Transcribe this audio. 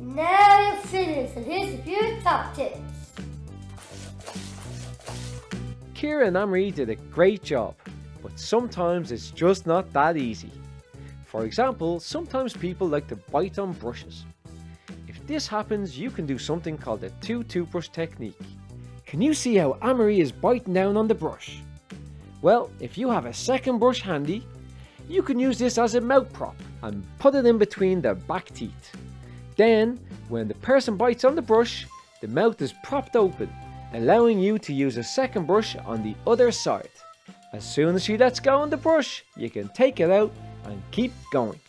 Now you're finished, and here's a few top tips. Kira and Amory did a great job, but sometimes it's just not that easy. For example, sometimes people like to bite on brushes. If this happens, you can do something called the two toothbrush technique. Can you see how Amory is biting down on the brush? Well, if you have a second brush handy, you can use this as a mouth prop and put it in between the back teeth. Then, when the person bites on the brush, the mouth is propped open, allowing you to use a second brush on the other side. As soon as she lets go on the brush, you can take it out and keep going.